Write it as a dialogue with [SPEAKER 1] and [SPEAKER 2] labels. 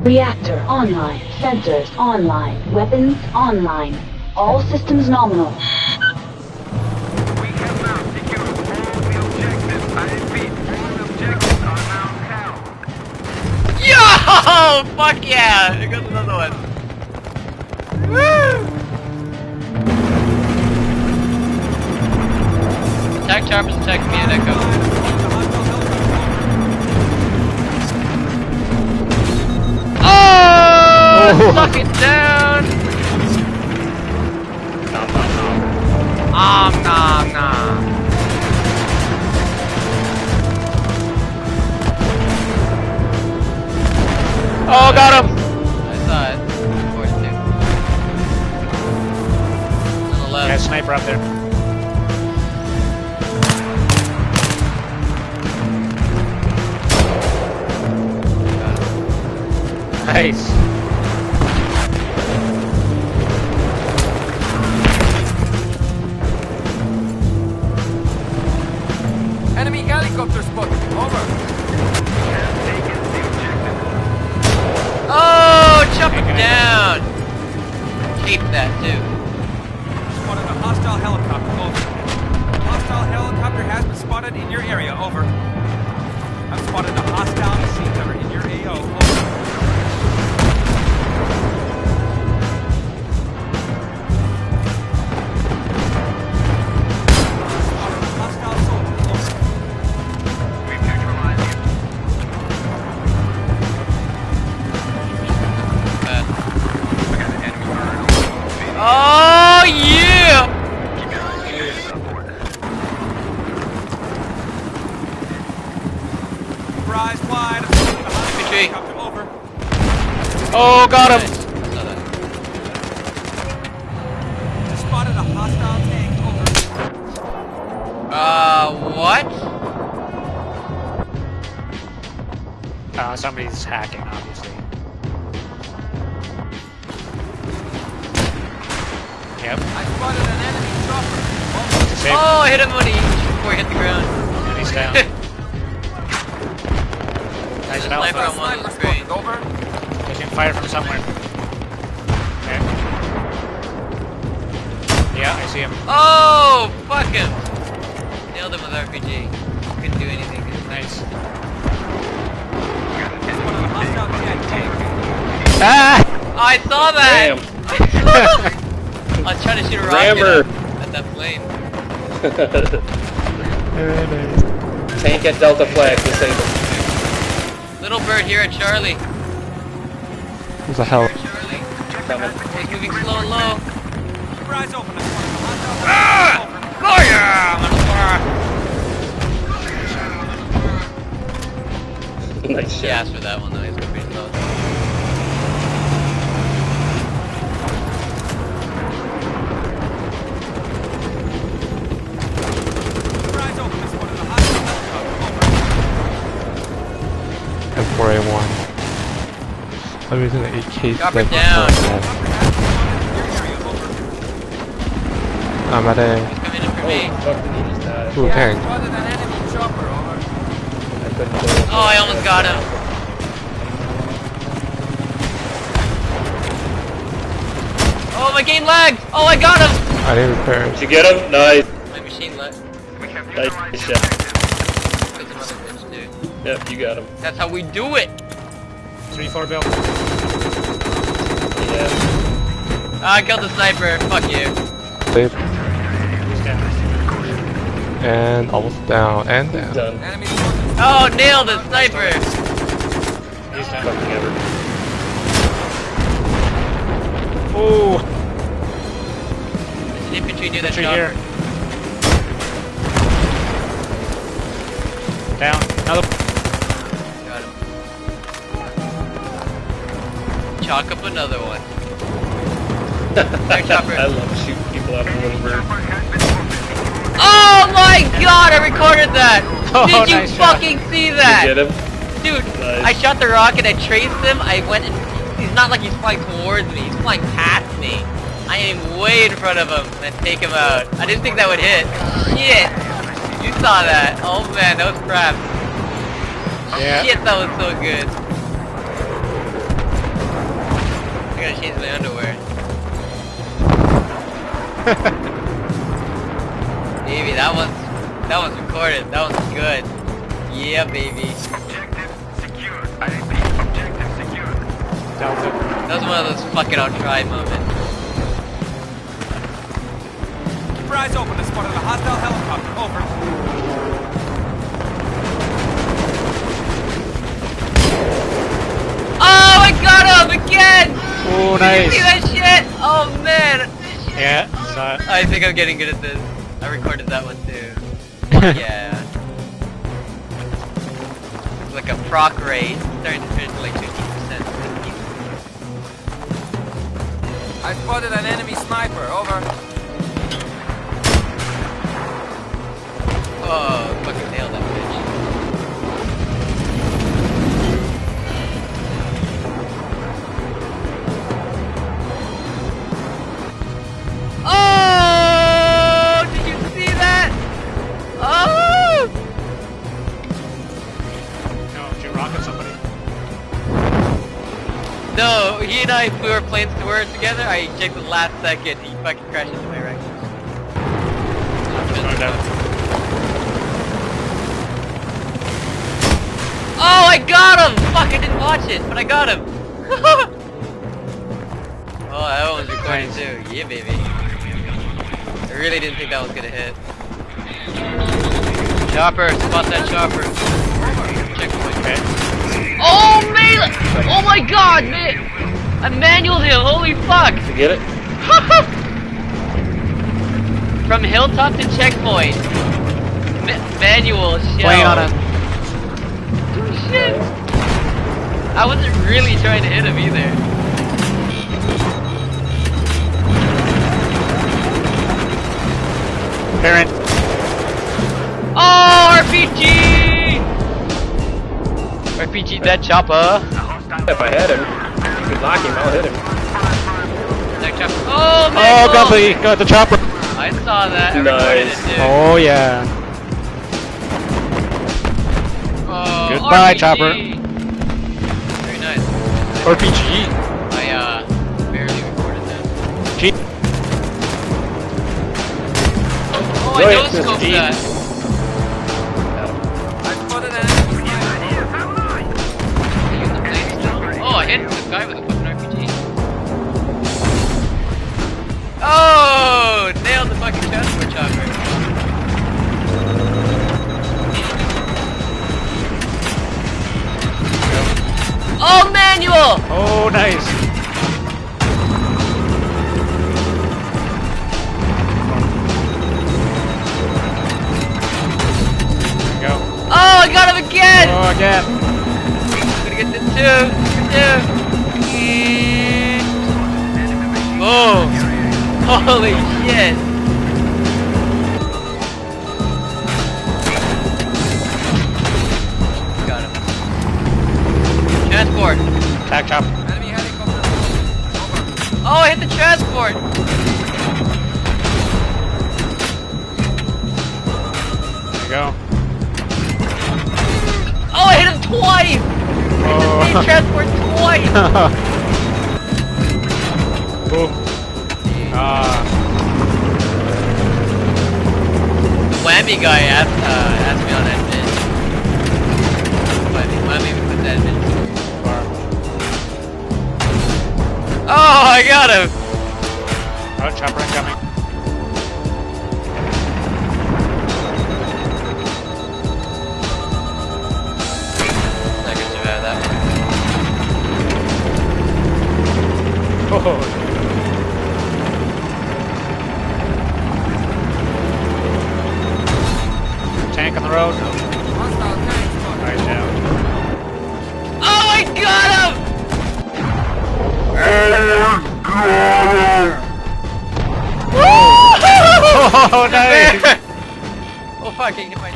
[SPEAKER 1] Reactor online. Sensors online. Weapons online. All systems nominal.
[SPEAKER 2] Yo! Fuck yeah! Here goes another one. Woo! Attack choppers, attack me and Echo. Oh! Suck it down! Om nom nom. Oh, got him! I saw it. Of course, too. On the left.
[SPEAKER 3] Yeah, sniper up there. Nice.
[SPEAKER 2] That, too.
[SPEAKER 4] Spotted a hostile helicopter. Over. Hostile helicopter has been spotted in your area. Over. I've spotted a hostile machine gunner in your AO. Over.
[SPEAKER 2] Oh, got him!
[SPEAKER 4] Spotted a hostile tank. Over.
[SPEAKER 2] Uh, what?
[SPEAKER 3] Uh, somebody's hacking, obviously. Yep.
[SPEAKER 4] I spotted an enemy chopper.
[SPEAKER 2] Oh, I hit him when he, before he hit the ground.
[SPEAKER 3] And he's down. fire from somewhere. Okay. Yeah, I see him.
[SPEAKER 2] Oh, fuck him! Nailed him with RPG. Couldn't do anything.
[SPEAKER 3] Nice.
[SPEAKER 4] Spotted a hostile jet tank.
[SPEAKER 3] Ah!
[SPEAKER 2] I saw that! Damn. I was trying to shoot a rocket
[SPEAKER 5] Rammer.
[SPEAKER 2] at, at that plane.
[SPEAKER 5] Tank at Delta Flag, disabled.
[SPEAKER 2] Little bird here at Charlie.
[SPEAKER 6] There's a hell.
[SPEAKER 2] Moving slow and low.
[SPEAKER 4] Keep eyes open.
[SPEAKER 2] Ah! Oh yeah! The
[SPEAKER 5] nice shot.
[SPEAKER 2] for that one though, he's
[SPEAKER 6] I'm using the AK
[SPEAKER 2] Drop it down.
[SPEAKER 6] I'm at a
[SPEAKER 2] coming in for me.
[SPEAKER 5] Oh, fuck, he just died.
[SPEAKER 6] Ooh, tank.
[SPEAKER 4] Spotted an enemy chopper. Over.
[SPEAKER 5] I couldn't do.
[SPEAKER 2] Oh, I almost got him. Oh, my game lagged! Oh, I got him!
[SPEAKER 6] I need repairs.
[SPEAKER 5] Did you get him? Nice.
[SPEAKER 2] My machine lagged.
[SPEAKER 5] Nice shot.
[SPEAKER 7] the objective.
[SPEAKER 2] Because of other bitch, dude.
[SPEAKER 5] Yep, you got him.
[SPEAKER 2] That's how we do it!
[SPEAKER 3] 3-4 bill.
[SPEAKER 5] Yeah.
[SPEAKER 2] Ah, I killed the sniper. Fuck you.
[SPEAKER 6] Save. And almost down. And down.
[SPEAKER 5] Done.
[SPEAKER 2] Oh, nailed the sniper!
[SPEAKER 3] He's down.
[SPEAKER 5] Fucking ever.
[SPEAKER 3] Ooh!
[SPEAKER 2] There's an infantry near that
[SPEAKER 3] Tree here. Down. Another.
[SPEAKER 2] Chalk up another one.
[SPEAKER 5] I love shooting people out of the little bird.
[SPEAKER 7] Chopper has been ordered.
[SPEAKER 2] Oh my god, I recorded that!
[SPEAKER 3] Oh,
[SPEAKER 2] Did you
[SPEAKER 3] nice shot.
[SPEAKER 2] fucking see
[SPEAKER 5] You
[SPEAKER 2] that?
[SPEAKER 5] get him?
[SPEAKER 2] Dude,
[SPEAKER 5] Nice.
[SPEAKER 2] I shot the rocket, I traced him, I went and he's not like he's flying towards me, he's flying past me. I am way in front of him and take him out. I didn't think that would hit. Shit! You saw that. Oh man, that was crap.
[SPEAKER 3] Yeah.
[SPEAKER 2] Shit, that was so good. I gotta change my underwear. baby, that was that one's recorded. That was good. Yeah, baby.
[SPEAKER 7] Objective secured. Objective secured.
[SPEAKER 3] That was,
[SPEAKER 2] that was one of those fucking I'll try moments.
[SPEAKER 4] Keep your eyes open to spot of a hostile helicopter. Over.
[SPEAKER 2] Oh, Did you
[SPEAKER 3] nice.
[SPEAKER 2] see that shit? Oh man!
[SPEAKER 3] Yeah, saw it.
[SPEAKER 2] I think I'm getting good at this. I recorded that one too. Yeah. It's like a proc rate. Starting to finish to like 50%.
[SPEAKER 4] I spotted an enemy sniper. Over.
[SPEAKER 2] Oh, fucking nailed that
[SPEAKER 3] No,
[SPEAKER 2] he and I flew our planes to where together. I checked the last second. He fucking crashed into my wreck. Oh, I got him! Fuck, I didn't watch it, but I got him. oh, that one was recording too. Yeah, baby. I really didn't think that was gonna hit. Chopper, spot that chopper. Checkpoint.
[SPEAKER 3] Okay.
[SPEAKER 2] Oh, man! Oh my god, man! I manualed him, holy fuck!
[SPEAKER 5] Did You get it?
[SPEAKER 2] From hilltop to checkpoint. Ma- manual shell.
[SPEAKER 3] Playing on a.
[SPEAKER 2] Oh, shit! I wasn't really trying to hit him either.
[SPEAKER 3] Parent.
[SPEAKER 2] Oh, RPG! RPG that chopper.
[SPEAKER 5] If I had him, you could knock him, I'll hit him.
[SPEAKER 2] That chopper. Oh,
[SPEAKER 3] Oh, got the got the chopper.
[SPEAKER 2] I saw that. I
[SPEAKER 5] Nice.
[SPEAKER 2] it.
[SPEAKER 3] Oh yeah.
[SPEAKER 2] Oh,
[SPEAKER 3] Goodbye,
[SPEAKER 2] RPG.
[SPEAKER 3] chopper.
[SPEAKER 2] Very nice.
[SPEAKER 3] RPG.
[SPEAKER 2] I uh barely recorded that.
[SPEAKER 3] G.
[SPEAKER 2] Oh, I
[SPEAKER 5] Brilliant,
[SPEAKER 2] no
[SPEAKER 5] Mr.
[SPEAKER 2] scoped that. Guy with a fucking RPG. Oh, nailed the fucking transport chopper. Oh, manual!
[SPEAKER 3] Oh nice. Go.
[SPEAKER 2] Oh, I got him again!
[SPEAKER 3] Oh again.
[SPEAKER 2] I'm gonna get the two, two. Boom! Oh. Holy shit! Got him. Transport.
[SPEAKER 3] Attack chopper.
[SPEAKER 4] Enemy helicopter.
[SPEAKER 2] Oh, I hit the transport.
[SPEAKER 3] There you go.
[SPEAKER 2] Oh, I hit him twice.
[SPEAKER 3] Oh.
[SPEAKER 2] transport twice.
[SPEAKER 3] Boom. Ah.
[SPEAKER 2] The whammy guy asked, uh, asked me on that bitch. Whammy, whammy with that bitch. Oh, I got him.
[SPEAKER 3] Oh, chopper incoming. Oh, nice.
[SPEAKER 2] oh fuck, I hit my